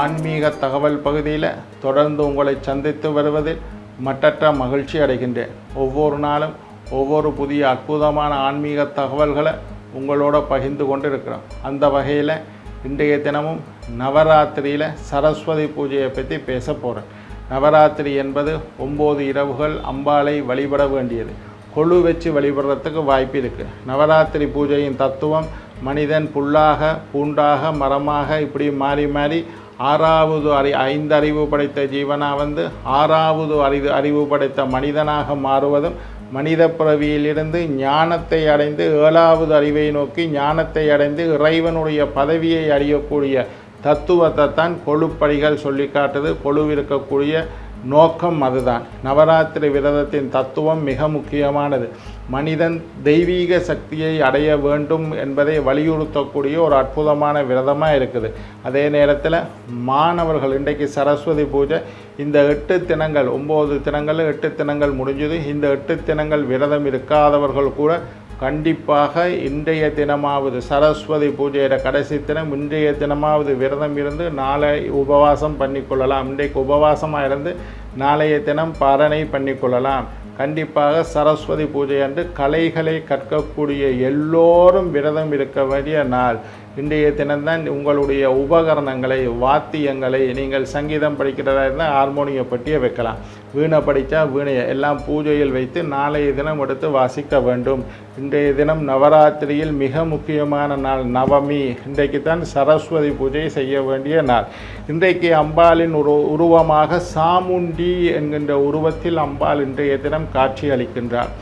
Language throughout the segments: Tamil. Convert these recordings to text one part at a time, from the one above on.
ஆன்மீக தகவல் பகுதியில் தொடர்ந்து உங்களை சந்தித்து வருவதில் மட்டற்ற மகிழ்ச்சி அடைகின்றேன். ஒவ்வொரு நாளும் ஒவ்வொரு புதிய அற்புதமான ஆன்மீக தகவல்களை உங்களோட பகிர்ந்து கொண்டு இருக்கிறோம் அந்த வகையில் இன்றைய தினமும் நவராத்திரியில் சரஸ்வதி பூஜையை பற்றி பேச போகிறேன் நவராத்திரி என்பது ஒம்பது இரவுகள் அம்பாளை வழிபட வேண்டியது. கொழு வச்சு வழிபடுறதுக்கு வாய்ப்பு இருக்குது நவராத்திரி பூஜையின் தத்துவம் மனிதன் புல்லாக பூண்டாக மரமாக இப்படி மாறி மாறி ஆறாவது அறி ஐந்து அறிவு படைத்த ஜீவனாக வந்து ஆறாவது அறிவு அறிவு படைத்த மனிதனாக மாறுவதும் மனித பிறவியிலிருந்து ஞானத்தை அடைந்து ஏழாவது அறிவை நோக்கி ஞானத்தை அடைந்து இறைவனுடைய பதவியை அறியக்கூடிய தத்துவத்தை தான் கொழுப்படிகள் சொல்லி காட்டுது. கொழுவிருக்கக்கூடிய நோக்கம் அதுதான். நவராத்திரி விரதத்தின் தத்துவம் மிக முக்கியமானது. மனிதன் தெய்வீக சக்தியை அடைய வேண்டும் என்பதை வலியுறுத்தக்கூடிய ஒரு அற்புதமான விரதமாக இருக்குது. அதே நேரத்தில் மாணவர்கள் இன்றைக்கு சரஸ்வதி பூஜை இந்த எட்டு தினங்கள் ஒம்பது தினங்கள் எட்டு தினங்கள் முடிஞ்சது. இந்த எட்டு தினங்கள் விரதம் இருக்காதவர்கள் கூட கண்டிப்பாக இன்றைய தினமாவது சரஸ்வதி பூஜையிட கடைசி தினம் இன்றைய தினமாவது விரதம் இருந்து நாளை உபவாசம் பண்ணிக்கொள்ளலாம். இன்றைக்கு உபவாசமாக இருந்து நாளைய தினம் பாரணை பண்ணிக்கொள்ளலாம். கண்டிப்பாக சரஸ்வதி பூஜை அன்று கலைகளை கற்கக்கூடிய எல்லோரும் விரதம் இருக்க வேண்டிய நாள். இன்றைய தினம்தான் உங்களுடைய உபகரணங்களை வாத்தியங்களை நீங்கள் சங்கீதம் படிக்கிறதா இருந்தால் ஹார்மோனிய பட்டியை வைக்கலாம். வீணை படித்தா வீணையை. எல்லாம் பூஜையில் வைத்து நாளைய தினம் எடுத்து வாசிக்க வேண்டும். இன்றைய தினம் நவராத்திரியில் மிக முக்கியமான நாள் நவமி. இன்றைக்கு தான் சரஸ்வதி பூஜை செய்ய வேண்டிய நாள். இன்றைக்கு அம்பாளின் உரு உருவமாக சாமுண்டி என்கின்ற உருவத்தில் அம்பாள் இன்றைய தினம் காட்சி அளிக்கின்றார்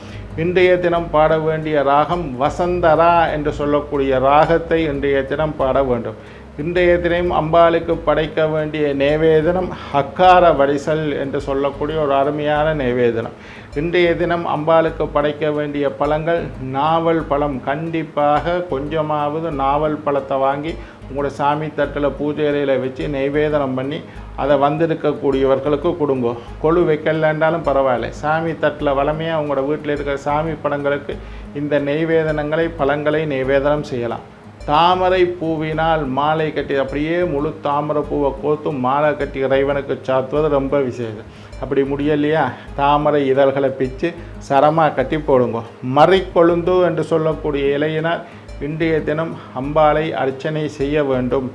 இன்றைய தினம் பாட வேண்டிய ராகம் வசந்தரா என்று சொல்லக்கூடிய ராகத்தை இன்றைய தினம் பாட வேண்டும். இன்றைய தினம் அம்பாளுக்கு படைக்க வேண்டிய நேவேதனம் ஹக்கார வடிசல் என்று சொல்லக்கூடிய ஒரு அருமையான நேவேதனம். இன்றைய தினம் அம்பாளுக்கு படைக்க வேண்டிய பழங்கள் நாவல் பழம். கண்டிப்பாக கொஞ்சமாவது நாவல் பழத்தை வாங்கி உங்களோட சாமி தட்டில் பூஜை அறையில் வச்சு நெய்வேதனம் பண்ணி அதை வந்திருக்கக்கூடியவர்களுக்கு கொடுங்கோ. கொழு வைக்கலன்றாலும் பரவாயில்ல. சாமி தட்டில் வளமையாக உங்களோட வீட்டில் இருக்கிற சாமி படங்களுக்கு இந்த நெய்வேதனங்களை பழங்களை நெய்வேதனம் செய்யலாம். தாமரை பூவினால் மாலை கட்டி அப்படியே முழு தாமரை பூவை கோர்த்து மாலை கட்டி இறைவனுக்கு சாத்துவது ரொம்ப விசேஷம். அப்படி முடியலையா? தாமரை இதழ்களை பிச்சு சரமாக கட்டி போடுங்க. மறிக்கொழுந்து என்று சொல்லக்கூடிய இலையினால் இன்றைய தினம் அம்பாளை அர்ச்சனை செய்ய வேண்டும்.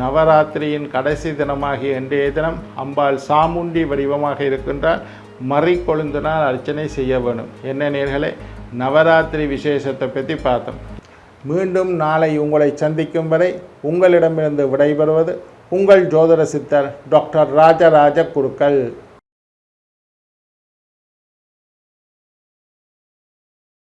நவராத்திரியின் கடைசி தினமாகிய இன்றைய தினம் அம்பாள் சாமுண்டி வடிவமாக இருக்கின்றால் மறைக்கொழுந்தினால் அர்ச்சனை செய்ய வேண்டும் என்ன நேர்களே? நவராத்திரி விசேஷத்தை பற்றி பார்த்தோம். மீண்டும் நாளை உங்களை சந்திக்கும் வரை உங்களிடமிருந்து விடைபெறுவது உங்கள் ஜோதிட சித்தர் டாக்டர் ராஜராஜ குருக்கள்.